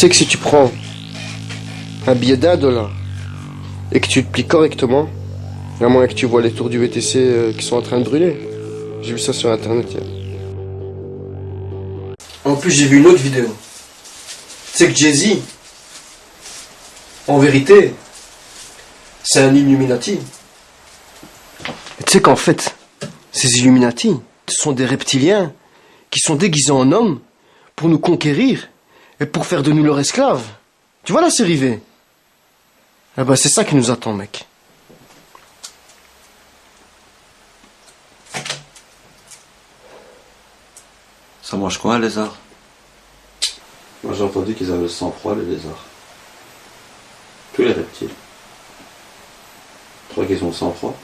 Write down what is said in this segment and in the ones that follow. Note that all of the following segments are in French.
Tu sais que si tu prends un billet d'un dollar et que tu te plies correctement, à moins que tu vois les tours du VTC euh, qui sont en train de brûler. J'ai vu ça sur internet hier. En plus, j'ai vu une autre vidéo. Tu sais que Jay-Z, en vérité, c'est un Illuminati. Et tu sais qu'en fait, ces Illuminati, ce sont des reptiliens qui sont déguisés en hommes pour nous conquérir et pour faire de nous leurs esclaves. Tu vois la série V? Ah bah c'est ça qui nous attend, mec. Ça mange quoi un lézard Moi j'ai entendu qu'ils avaient le sang-froid, les lézards. Tous les reptiles. Tu crois qu'ils ont le sang-froid?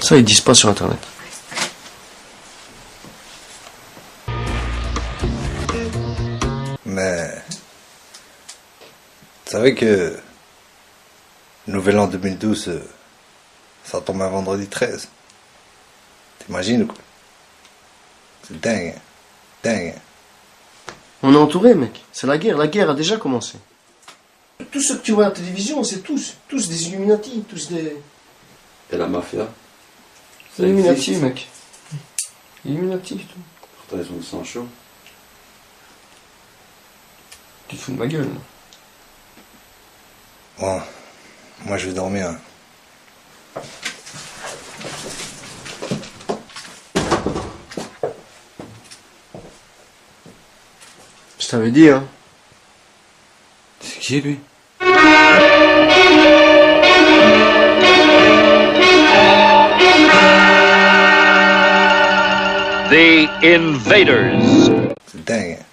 Ça, ils disent pas sur internet. Mais. Vous savez que. Nouvel an 2012, euh, ça tombe un vendredi 13. T'imagines quoi C'est dingue. hein. Dingue. hein. On est entouré, mec. C'est la guerre. La guerre a déjà commencé. Tous ceux que tu vois à la télévision, c'est tous, tous des Illuminati, tous des Et la mafia Illuminati, existe. mec. Illuminati, tout. Pourtant ils ont le sang chaud. Tu te fous de ma gueule. Bon, moi je vais dormir. hein. Je t'avais dit, hein. C'est qui lui? The Invaders. C'est dingue. hein.